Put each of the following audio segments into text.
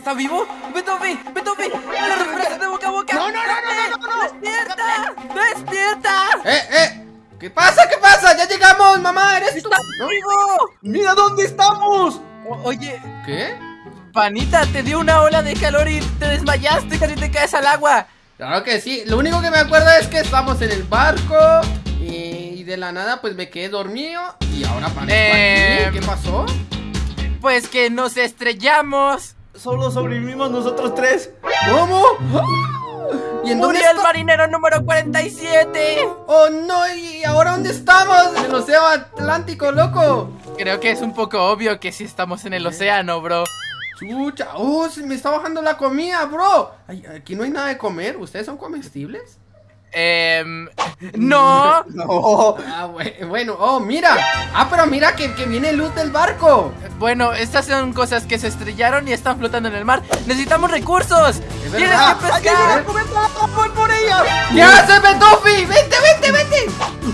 ¿Está vivo? ¡Beethoven! ¡Beethoven! ¡La respiración de boca a boca! No, no, no, no, no, no. ¡Despierta! ¡Despierta! ¡Eh, eh! ¿Qué pasa? ¿Qué pasa? ¡Ya llegamos, mamá! ¿Eres tú? ¡Está ¿No? vivo! ¡Mira dónde estamos! Oye, ¿Qué? panita, te dio una ola de calor y te desmayaste, casi te caes al agua. Claro que sí. Lo único que me acuerdo es que estamos en el barco y, de la nada pues me quedé dormido y ahora aparezco Eh, aquí. ¿Qué pasó? Pues que nos estrellamos. Solo sobrevivimos nosotros tres. ¿Cómo? ¿Y en dónde el está? marinero número 47. ¡Oh, no! ¿Y ahora dónde estamos? En el océano Atlántico, loco. Creo que es un poco obvio que sí estamos en el océano, bro. Chucha, oh, se me está bajando la comida, bro. Ay, aquí no hay nada de comer. ¿Ustedes son comestibles? Em, no. No. Ah, bue- bueno, oh, mira. Ah, pero mira que, que viene luz del barco. Bueno, estas son cosas que se estrellaron y están flotando en el mar. Necesitamos recursos. Es Tienes verdad. que ¡Hay pescar. ¡Voy por ella! ¿Qué haces, Betufi? ¡Vente, vente, vente!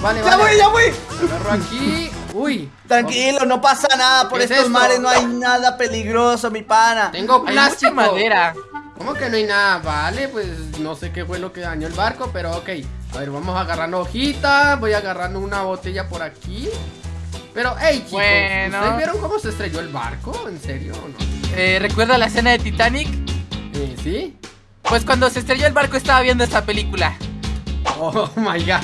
Vale, ¡Ya vale. voy, ya voy! Agarro aquí. Uy. Tranquilo, no pasa nada. Por ¿Qué es estos esto? mares no hay nada peligroso, mi pana. Tengo Hay plástico. mucha madera. ¿Cómo que no hay nada? Vale, pues no sé qué fue lo que dañó el barco, pero ok. A ver, vamos agarrando hojitas. Voy agarrando una botella por aquí. Pero, hey, chicos, Bueno. ¿ustedes vieron cómo se estrelló el barco? ¿En serio o no? Eh, ¿Recuerda la escena de Titanic? Eh, ¿Sí? Pues cuando se estrelló el barco estaba viendo esta película. Oh my god.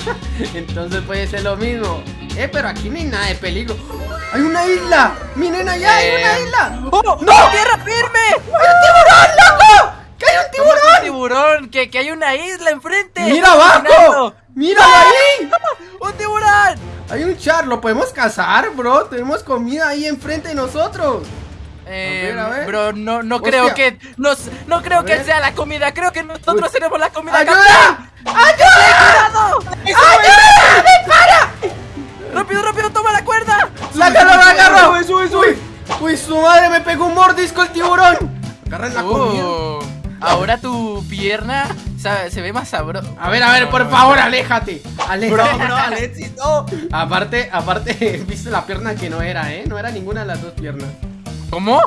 Entonces puede ser lo mismo. Eh, pero aquí no hay nada de peligro. ¡Hay una isla! ¡Miren allá! ¡Hay una Eh. isla! ¡Oh! ¡No! ¡Tierra firme! ¡Hay un tiburón, loco! ¡Que hay un ¿Cómo que tiburón! ¡Que, que hay una isla enfrente! ¡Mira ¡Estoy abajo! ¡Mira ahí! ¡Un tiburón! Hay un char, lo podemos cazar, bro. Tenemos comida ahí enfrente de nosotros. Eh, ver, a ver. Bro, no, no Hostia. creo que nos, no creo que sea la comida, creo que nosotros tenemos la comida. ¡Ayuda! ¡Ayuda! ¡Cuidado! ¡Ayuda! ¡Dispara! ¡Rápido, rápido, toma la cuerda! ¡La agarro, la agarro! Sube, sube, sube. ¡Uy! ¡Uy, su madre! ¡Me pegó un mordisco el tiburón! Agarren la comida. Ahora tu pierna se ve más sabrosa. A ver, a ver, por favor, aléjate. Bro, Aléjate. bro, Alexis, no. Aparte, aparte, viste la pierna que no era, ¿eh? No era ninguna de las dos piernas. ¿Cómo?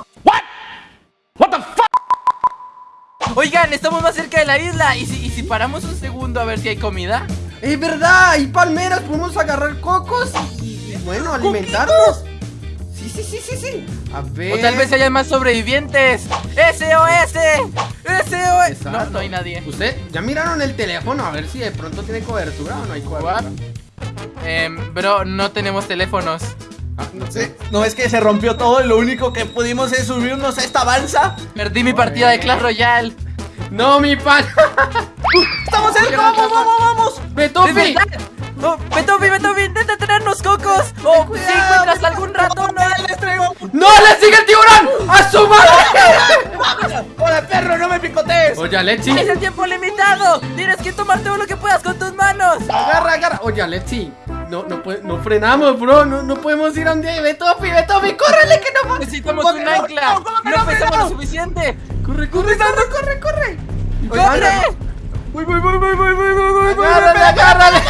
Oigan, estamos más cerca de la isla. ¿Y si, y si paramos un segundo a ver si hay comida? Es verdad, hay palmeras, podemos agarrar cocos y, y, bueno, alimentarnos. Sí, sí, sí, sí. A ver. O tal vez haya más sobrevivientes. ¡SOS! ¡SOS! No, Exacto. no hay nadie. ¿Usted ya miraron el teléfono a ver si de pronto tiene cobertura o no hay cobertura? Em, bro, no tenemos teléfonos. Ah, no Sí, No es que se rompió todo y lo único que pudimos es subirnos a esta balsa. Perdí mi partida de Clash Royale. No, mi pan. ¡Estamos cerca! ¡Vamos, vamos, vamos! ¡Es Betufi. verdad! Oh, Beethoven, Beethoven, intenta traernos cocos. O si encuentras algún ratón, no! ¡No! ¡Le sigue el tiburón! ¡A su madre! ¡Hola, perro! ¡No me picotees! Oye, Alexi ¡Es el tiempo limitado! ¡Tienes que tomar todo lo que puedas con tus manos! ¡Agarra, agarra! Oye, Alexi no, no, no frenamos, bro. No, no podemos ir a un día. Ve Topi, ve Topi, córrele que no Necesitamos un no, ancla. No, no, no lo suficiente. Corre, corre, corre, corre, corre. ¡Corre! Voy, voy, voy, voy, voy, voy, voy, voy. Agárrale, agárrale.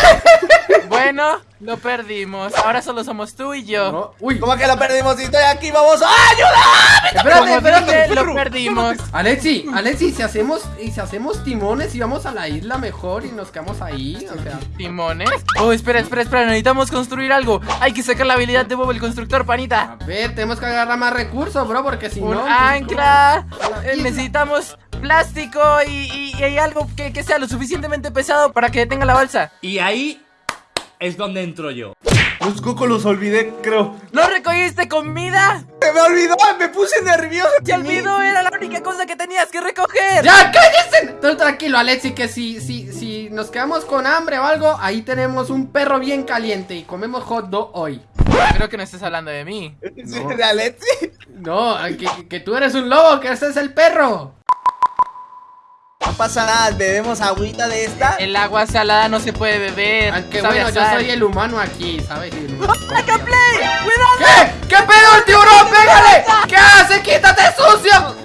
Bueno, lo perdimos. Ahora solo somos tú y yo. No, Uy, ¿Cómo que la perdimos? Si estoy aquí, vamos. ¡Ah, ¡Ayuda! espérate, espérate. lo perdimos. Alexi, Alexi, si hacemos, y si hacemos timones y vamos a la isla mejor y nos quedamos ahí, o sea. Timones. Oh, espera, espera, espera. Necesitamos construir algo. Hay que sacar la habilidad de Bob el constructor, panita. A ver, tenemos que agarrar más recursos, bro, porque si Un no. ancla. la Eh, necesitamos plástico y, y- algo que, que sea lo suficientemente pesado para que detenga la balsa. Y ahí es donde entro yo. Los cocos los olvidé, creo. ¿No recogiste comida? ¡Se me olvidó! ¡Me puse nervioso! Se olvidó, era la única cosa que tenías que recoger. ¡Ya, cállese! Tú tranquilo, Alexi, que si, si, si nos quedamos con hambre o algo, ahí tenemos un perro bien caliente y comemos hot dog hoy. Creo que no estás hablando de mí. ¿Sí, ¿De Alexi? No, que, que tú eres un lobo, que ese es el perro. Pasa nada, bebemos agüita de esta. El agua salada no se puede beber. Aunque sabe bueno, yo soy el humano aquí, ¿sabes? El humano. ¡Saca play! ¡Cuidado! ¿Qué? ¿Qué pedo el tiburón? ¡Pégale! ¿Qué hace? ¡Quítate, sucio!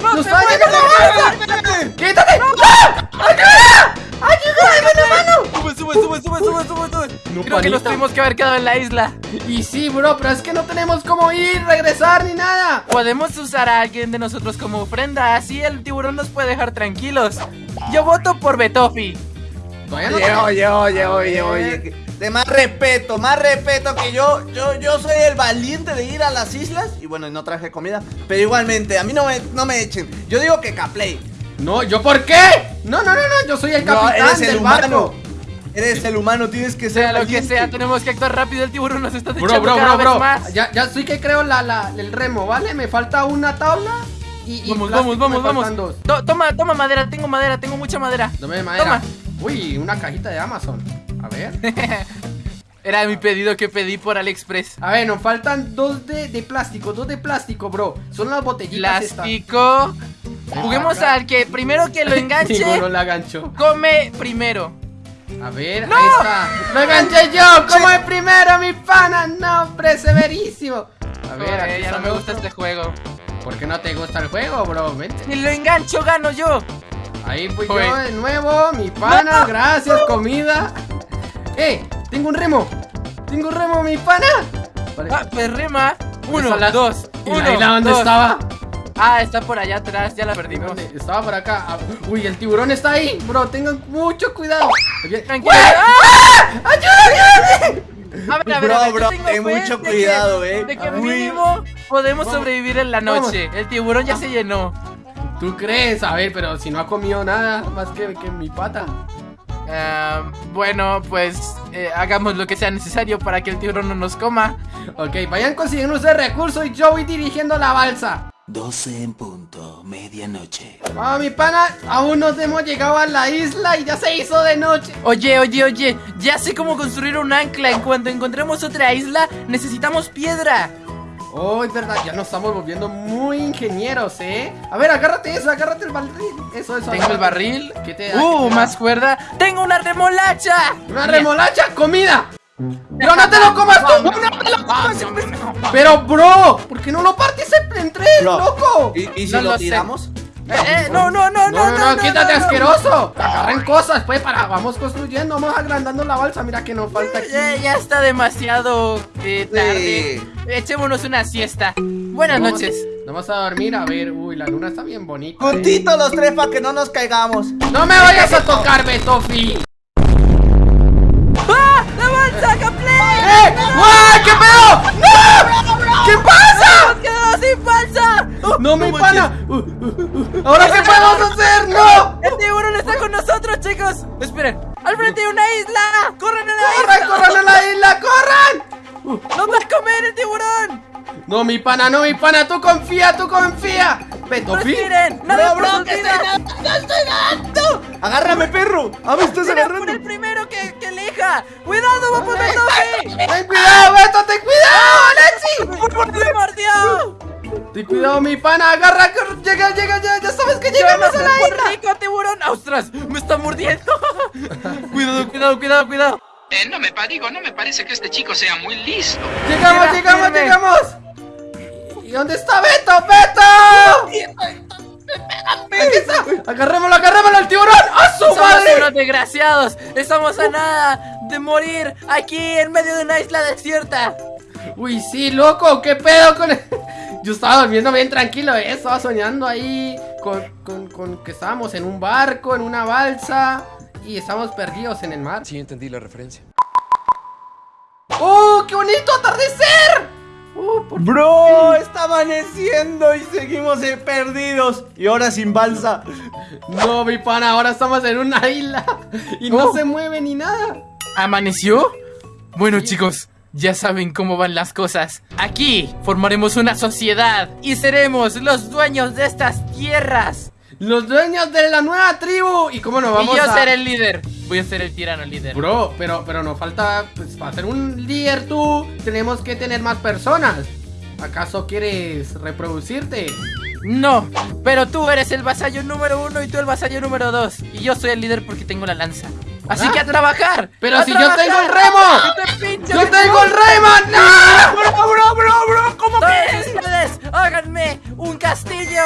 Que nos tuvimos que haber quedado en la isla. Y sí, bro, pero es que no tenemos cómo ir, regresar ni nada. Podemos usar a alguien de nosotros como ofrenda, así el tiburón nos puede dejar tranquilos. Yo voto por Betofi. No Oye, oye, oye, oye, oye. De más respeto, más respeto que yo, yo, yo soy el valiente de ir a las islas. Y bueno, no traje comida. Pero igualmente, a mí no me, no me echen. Yo digo que Caplay. No, ¿yo por qué? No, no, no, no, yo soy el No, capitán eres el del humano. barco. Eres el humano, tienes que ser Sea lo que sea, tenemos que actuar rápido. El tiburón nos está Bro, echando bro, cada bro, bro. vez más. Ya, ya estoy que creo la, la, el remo, ¿vale? Me falta una tabla y, y Vamos, vamos, vamos, vamos. faltan dos. To- toma, toma madera, tengo madera, tengo mucha madera. Dame madera. Toma. Uy, una cajita de Amazon. A ver. Era mi pedido que pedí por AliExpress. A ver, nos faltan dos de, de plástico, dos de plástico, bro. Son las botellitas estas. Plástico. Juguemos al que primero que lo enganche, Ninguno la gancho. come primero. A ver, ahí está. ¡Lo enganché yo! ¡Como el primero, mi pana! ¡No, hombre, severísimo! A ver, aquí ya no me gusta otro. este juego. ¿Por qué no te gusta el juego, bro? Vente. Si lo engancho, gano yo. Ahí fui Joder. yo de nuevo, mi pana, gracias, comida. ¡Eh! ¡Tengo un remo! ¡Tengo un remo, mi pana! Vale. Ah, perrema. Uno, Esa la- dos, ¿Y uno, la isla dónde dos. estaba? Ah, está por allá atrás, ya la perdimos. ¿Dónde? Estaba por acá. Ah, Uy, el tiburón está ahí, bro. Tengan mucho cuidado. Oye, Tranquilo. ¡Ah! ¡Ayuda, ayuda! A ver, a ver, Bro, a ver, bro, ten fe mucho de que- cuidado, eh. De que A ver. mínimo podemos Vamos. sobrevivir en la Vamos. noche. El tiburón ya se llenó. ¿Tú crees? A ver, pero si no ha comido nada más que, que mi pata. Ah, bueno, pues eh, hagamos lo que sea necesario para que el tiburón no nos coma. Ok, vayan consiguiendo ese recurso y yo voy dirigiendo la balsa. 12 en punto, medianoche. Ah, mi pana, aún no hemos llegado a la isla y ya se hizo de noche. Oye, oye, oye, ya sé cómo construir un ancla. En cuanto encontremos otra isla, necesitamos piedra. Oh, es verdad, ya nos estamos volviendo muy ingenieros, ¿eh? A ver, agárrate eso, agárrate el barril. Eso, eso. Tengo el barril. ¿Qué te da? ¿Qué Uh, te da? más cuerda. Tengo una remolacha. ¡Una remolacha! ¡Comida! ¡Pero no te lo comas tú! ¡No te lo comas! ¡Pero, bro! ¿Por qué no lo partes en tres, loco? ¿Y, y si No lo tiramos? Eh, eh, no, no, no, No, no, no, quítate no, no. asqueroso. Agarren cosas, pues, para, vamos construyendo, vamos agrandando la balsa. Mira que nos falta aquí. Ya, ya está demasiado eh, tarde. Sí. Echémonos una siesta. Buenas Vamos- noches. Vamos a dormir, a ver. Uy, la luna está bien bonita. Juntitos los tres para que no nos caigamos. ¡No me vayas a tocar, Betofi! ¡Oh! ¡No, mi pana! ¿Ahora qué podemos hacer? ¡No! ¡El tiburón está con nosotros, chicos! Esperen, al frente hay una isla. ¡Corran a la ¡Corran, isla! corran a la isla! ¡Corran! ¡Nos va a comer el tiburón! No, mi pana, no, mi pana, tú confía, tú confía. Betofi. ¡Respiren! ¡Nada Bro, por su que vida! Agárrame, perro. A ver, estás ¡Mira por agarrando. el primero que, que elija! ¡Cuidado, vamos! ¡Ten cuidado, Beto, ten cuidado! ¡Me mordió! Ten cuidado, mi pana, agarra, agarra, llega, llega, ya, ya sabes que ¡Yo llegamos no a la isla. rico, tiburón! ¡Ostras! ¡Me está mordiendo! cuidado, cuidado, cuidado, cuidado. Eh, no me digo, no me parece que este chico sea muy listo. Llegamos, Mira, llegamos, firme. llegamos. ¿Y dónde está Beto? ¡Beto! Aquí está. Agarrémoslo, agarrémoslo al tiburón. ¡A su Somos madre! unos desgraciados. Estamos a nada de morir aquí en medio de una isla desierta. Uy, sí, loco, ¿qué pedo con Yo estaba durmiendo bien tranquilo, ¿eh? Estaba soñando ahí con, con, con que estábamos en un barco, en una balsa y estábamos perdidos en el mar. Sí, entendí la referencia. ¡Oh, qué bonito atardecer! ¡Oh, por Bro, está amaneciendo y seguimos eh, perdidos. Y ahora sin balsa. No, mi pana, ahora estamos en una isla y no Oh. se mueve ni nada. ¿Amaneció? Bueno, chicos, ya saben cómo van las cosas. Aquí formaremos una sociedad y seremos los dueños de estas tierras. Los dueños de la nueva tribu. ¿Y cómo nos vamos y yo a...? seré el líder. Voy a ser el tirano líder. Bro, pero, pero nos falta, pues, para ser un líder tú, tenemos que tener más personas. ¿Acaso quieres reproducirte? No, pero tú eres el vasallo número uno y tú el vasallo número dos. Y yo soy el líder porque tengo la lanza. Así que a trabajar. Pero ¡A si yo tengo el remo. ¡Que te ¡Yo tengo el Rayman! ¡No! Bro, bro, bro, bro, ¿cómo Todos ustedes, háganme un castillo.